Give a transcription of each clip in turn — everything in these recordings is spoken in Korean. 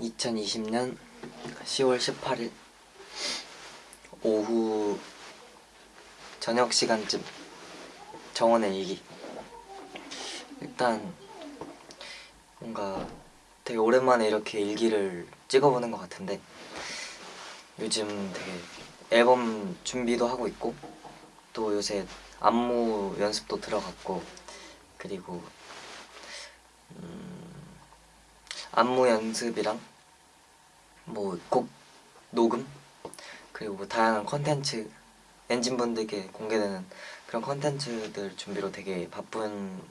2020년 10월 18일 오후 저녁 시간쯤 정원의 일기. 일단 뭔가 되게 오랜만에 이렇게 일기를 찍어보는 것 같은데 요즘 되게 앨범 준비도 하고 있고 또 요새 안무 연습도 들어갔고 그리고 음, 안무 연습이랑 뭐 곡 녹음 그리고 뭐 다양한 컨텐츠 엔진분들께 공개되는 그런 컨텐츠들 준비로 되게 바쁜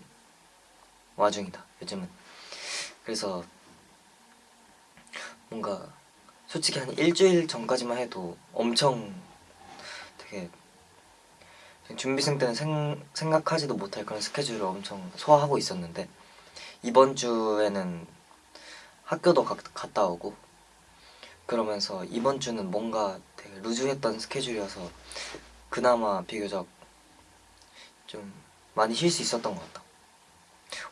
와중이다 요즘은. 그래서 뭔가 솔직히 한 일주일 전까지만 해도 엄청 되게 준비생 때는 생, 생각하지도 못할 그런 스케줄을 엄청 소화하고 있었는데 이번 주에는 학교도 가, 갔다 오고 그러면서 이번 주는 뭔가 되게 루즈했던 스케줄이어서 그나마 비교적 좀 많이 쉴 수 있었던 것 같다.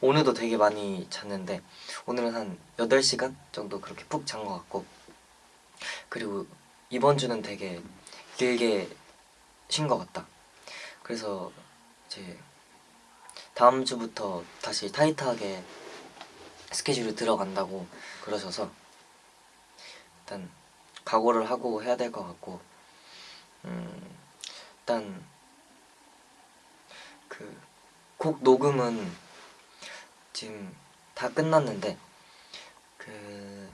오늘도 되게 많이 잤는데 오늘은 한 8시간 정도 그렇게 푹 잔 것 같고 그리고 이번 주는 되게 길게 쉰 것 같다. 그래서 이제 다음 주부터 다시 타이트하게 스케줄이 들어간다고 그러셔서 일단 각오를 하고 해야 될 것 같고 음, 일단 그 곡 녹음은 지금 다 끝났는데 그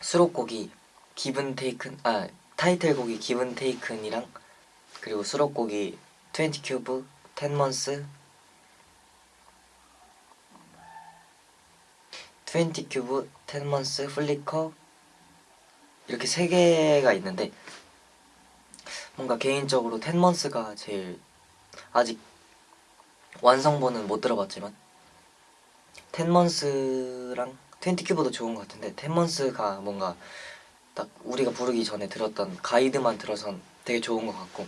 수록곡이 Given-Taken 아 타이틀곡이 Given-Taken이랑 그리고 수록곡이 20 큐브, 10 months 20 큐브, 10 months, Flicker 이렇게 세 개가 있는데 뭔가 개인적으로 10 months가 제일 아직 완성본은 못 들어봤지만 10 months랑 20 큐브도 좋은 것 같은데 10 months가 뭔가 딱 우리가 부르기 전에 들었던 가이드만 들어선 되게 좋은 것 같고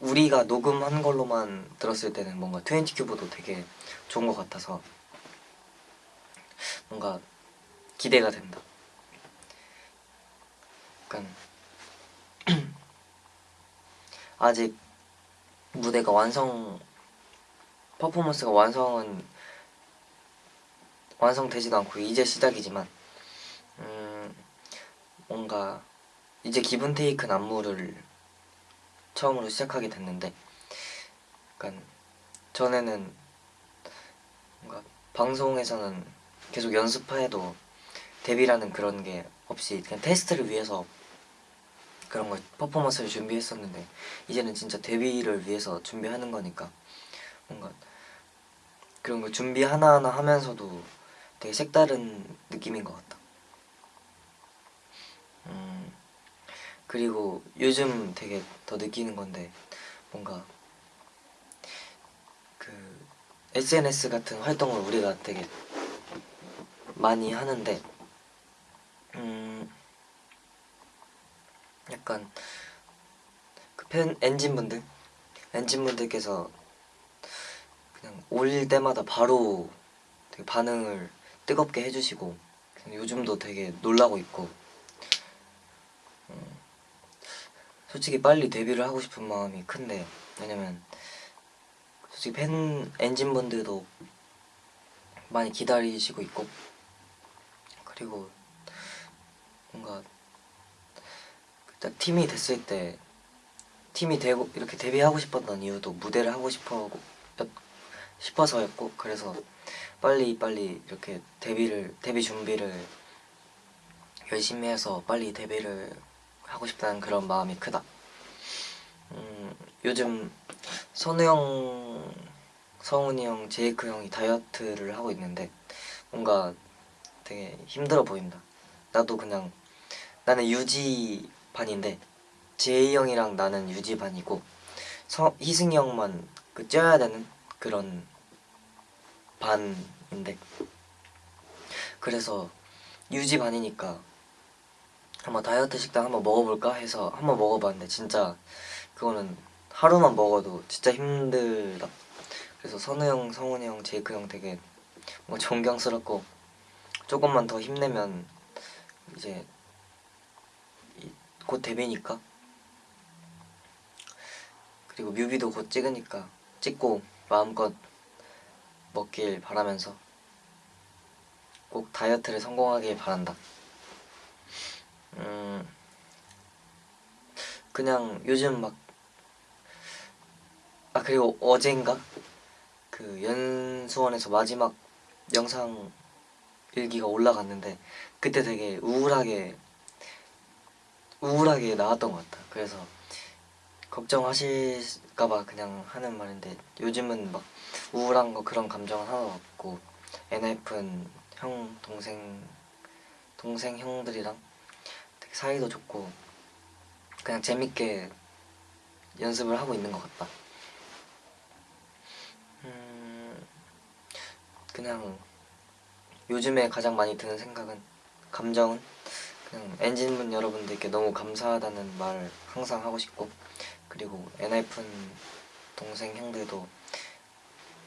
우리가 녹음한 걸로만 들었을 때는 뭔가 20 큐브도 되게 좋은 것 같아서 뭔가 기대가 된다. 약간 아직 무대가 완성 퍼포먼스가 완성은 완성되지도 않고 이제 시작이지만 음 뭔가 이제 기분 테이큰 안무를 처음으로 시작하게 됐는데 약간 전에는 뭔가 방송에서는 계속 연습해도 데뷔라는 그런 게 없이 그냥 테스트를 위해서 그런 걸 퍼포먼스를 준비했었는데 이제는 진짜 데뷔를 위해서 준비하는 거니까 뭔가 그런 걸 준비 하나하나 하면서도 되게 색다른 느낌인 것 같다 그리고 요즘 되게 더 느끼는 건데 뭔가 그 SNS 같은 활동을 우리가 되게 많이 하는데 음 약간 그 팬 엔진분들? 엔진분들께서 그냥 올 때마다 바로 되게 반응을 뜨겁게 해주시고 요즘도 되게 놀라고 있고 음, 솔직히 빨리 데뷔를 하고 싶은 마음이 큰데 왜냐면 솔직히 팬 엔진분들도 많이 기다리시고 있고 그리고 뭔가 딱 팀이 됐을 때 팀이 되고 이렇게 데뷔하고 싶었던 이유도 무대를 하고 싶어 싶어서였고 그래서 빨리 빨리 이렇게 데뷔를 데뷔 준비를 열심히 해서 빨리 데뷔를 하고 싶다는 그런 마음이 크다. 음, 요즘 선우 형, 성훈이 형, 제이크 형이 다이어트를 하고 있는데 뭔가 되게 힘들어 보인다. 나도 그냥 나는 유지 반인데 제이 형이랑 나는 유지 반이고 서, 희승이 형만 그 쪄야 되는 그런 반인데 그래서 유지 반이니까 한번 다이어트 식단 한번 먹어볼까 해서 한번 먹어봤는데 진짜 그거는 하루만 먹어도 진짜 힘들다 그래서 선우 형, 성훈이 형, 제이크 형 되게 뭐 존경스럽고 조금만 더 힘내면 이제 이- 곧 데뷔니까 그리고 뮤비도 곧 찍으니까 찍고 마음껏 먹길 바라면서 꼭 다이어트를 성공하길 바란다. 음 그냥 요즘 막 아 그리고 어젠가 그 연수원에서 마지막 영상 일기가 올라갔는데 그때 되게 우울하게 우울하게 나왔던 것 같아. 그래서 걱정하실까봐 그냥 하는 말인데 요즘은 막 우울한 거 그런 감정은 하나도 없고 NF는 형 동생 동생 형들이랑 사이도 좋고 그냥 재밌게 연습을 하고 있는 것 같다. 음 그냥 요즘에 가장 많이 드는 생각은 감정은 그냥 엔진분 여러분들께 너무 감사하다는 말 항상 하고 싶고 그리고 엔하이픈 동생 형들도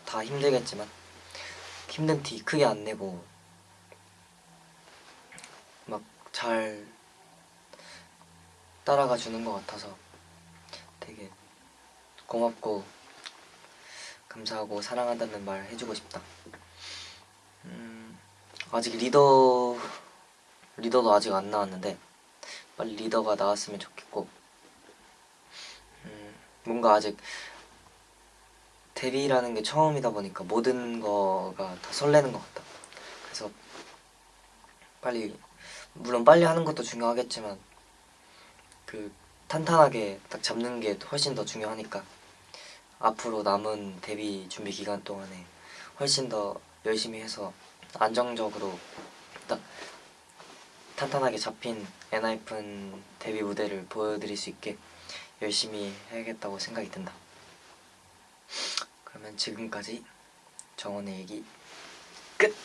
다 힘들겠지만 힘든 티 크게 안 내고 막 잘 따라가 주는 것 같아서 되게 고맙고 감사하고 사랑한다는 말 해주고 싶다. 음, 아직 리더 리더도 아직 안 나왔는데 빨리 리더가 나왔으면 좋겠고 음, 뭔가 아직 데뷔라는 게 처음이다 보니까 모든 거가 다 설레는 것 같다. 그래서 빨리 물론 빨리 하는 것도 중요하겠지만 그 탄탄하게 딱 잡는 게 훨씬 더 중요하니까 앞으로 남은 데뷔 준비 기간 동안에 훨씬 더 열심히 해서 안정적으로 딱 탄탄하게 잡힌 엔하이픈 데뷔 무대를 보여드릴 수 있게 열심히 해야겠다고 생각이 든다. 그러면 지금까지 정원의 얘기 끝!